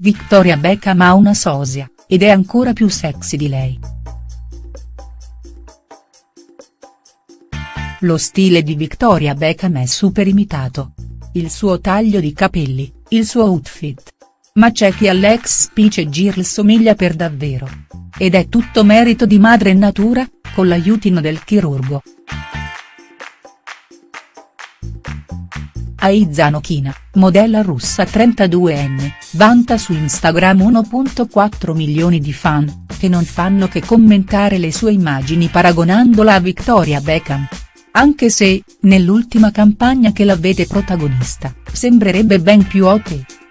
Victoria Beckham ha una sosia, ed è ancora più sexy di lei. Lo stile di Victoria Beckham è super imitato. Il suo taglio di capelli, il suo outfit. Ma c'è chi all'ex Spice Girl somiglia per davvero. Ed è tutto merito di madre natura, con l'aiutino del chirurgo. Aiza Nokhina, modella russa 32enne, vanta su Instagram 1.4 milioni di fan, che non fanno che commentare le sue immagini paragonandola a Victoria Beckham. Anche se, nell'ultima campagna che la vede protagonista, sembrerebbe ben più hot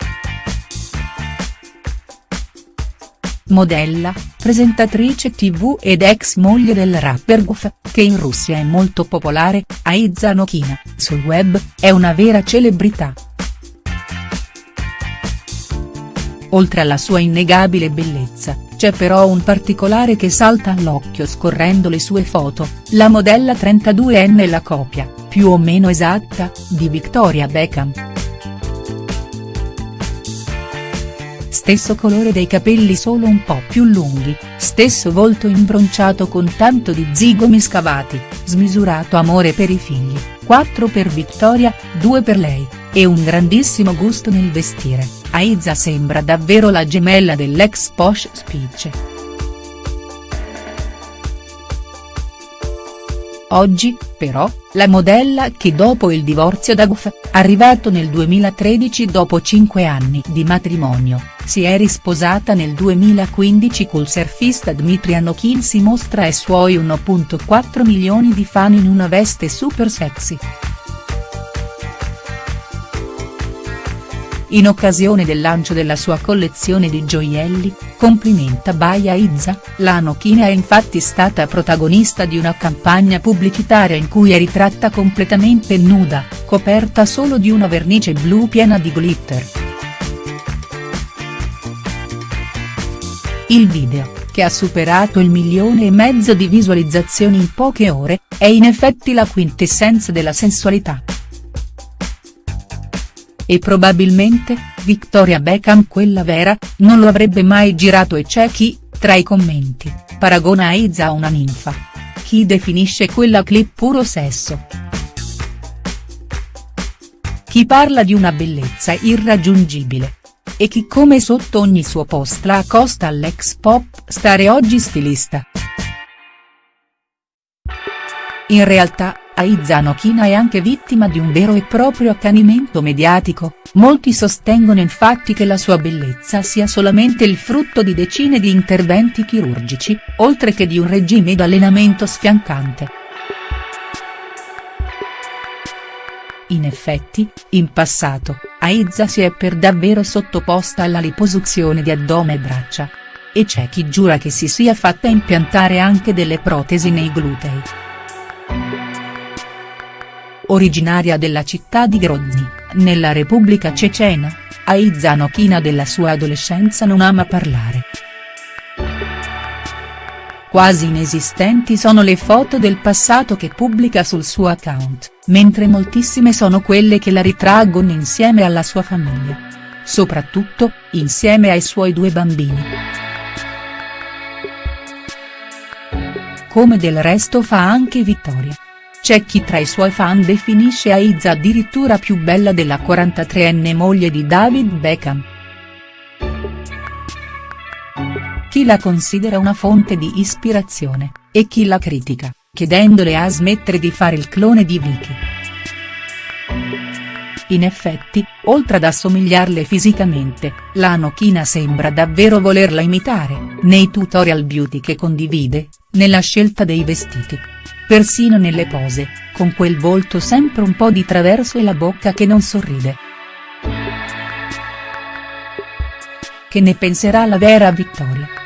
modella, presentatrice tv ed ex moglie del rapper Guf, che in Russia è molto popolare, Aiza Nokhina, sul web, è una vera celebrità. Oltre alla sua innegabile bellezza, c'è però un particolare che salta all'occhio scorrendo le sue foto, la modella 32enne e la copia, più o meno esatta, di Victoria Beckham. Stesso colore dei capelli solo un po' più lunghi, stesso volto imbronciato con tanto di zigomi scavati, smisurato amore per i figli, 4 per Victoria, 2 per lei, e un grandissimo gusto nel vestire, Aiza sembra davvero la gemella dell'ex Posh Spice. Oggi, però, la modella che dopo il divorzio da Guf, arrivato nel 2013 dopo 5 anni di matrimonio, si è risposata nel 2015 col surfista Dmitry Anokin si mostra ai suoi 1.4 milioni di fan in una veste super sexy. In occasione del lancio della sua collezione di gioielli, complimenta Baia Izza, la Nochina è infatti stata protagonista di una campagna pubblicitaria in cui è ritratta completamente nuda, coperta solo di una vernice blu piena di glitter. Il video, che ha superato il milione e mezzo di visualizzazioni in poche ore, è in effetti la quintessenza della sensualità. E probabilmente, Victoria Beckham quella vera, non lo avrebbe mai girato e c'è chi, tra i commenti, paragona Aiza a una ninfa. Chi definisce quella clip puro sesso. Chi parla di una bellezza irraggiungibile. E chi come sotto ogni suo post la accosta all'ex pop stare oggi stilista. In realtà, Aiza Nokhina è anche vittima di un vero e proprio accanimento mediatico, molti sostengono infatti che la sua bellezza sia solamente il frutto di decine di interventi chirurgici, oltre che di un regime d'allenamento sfiancante. In effetti, in passato, Aiza si è per davvero sottoposta alla liposuzione di addome e braccia. E c'è chi giura che si sia fatta impiantare anche delle protesi nei glutei originaria della città di Grozny, nella Repubblica Cecena, Aiza Nokhina della sua adolescenza non ama parlare. Quasi inesistenti sono le foto del passato che pubblica sul suo account, mentre moltissime sono quelle che la ritraggono insieme alla sua famiglia. Soprattutto, insieme ai suoi due bambini. Come del resto fa anche Vittoria. C'è chi tra i suoi fan definisce Aiza addirittura più bella della 43enne moglie di David Beckham. Chi la considera una fonte di ispirazione, e chi la critica, chiedendole a smettere di fare il clone di Vicky. In effetti, oltre ad assomigliarle fisicamente, la Nochina sembra davvero volerla imitare, nei tutorial beauty che condivide, nella scelta dei vestiti persino nelle pose, con quel volto sempre un po' di traverso e la bocca che non sorride. Che ne penserà la vera Vittoria?.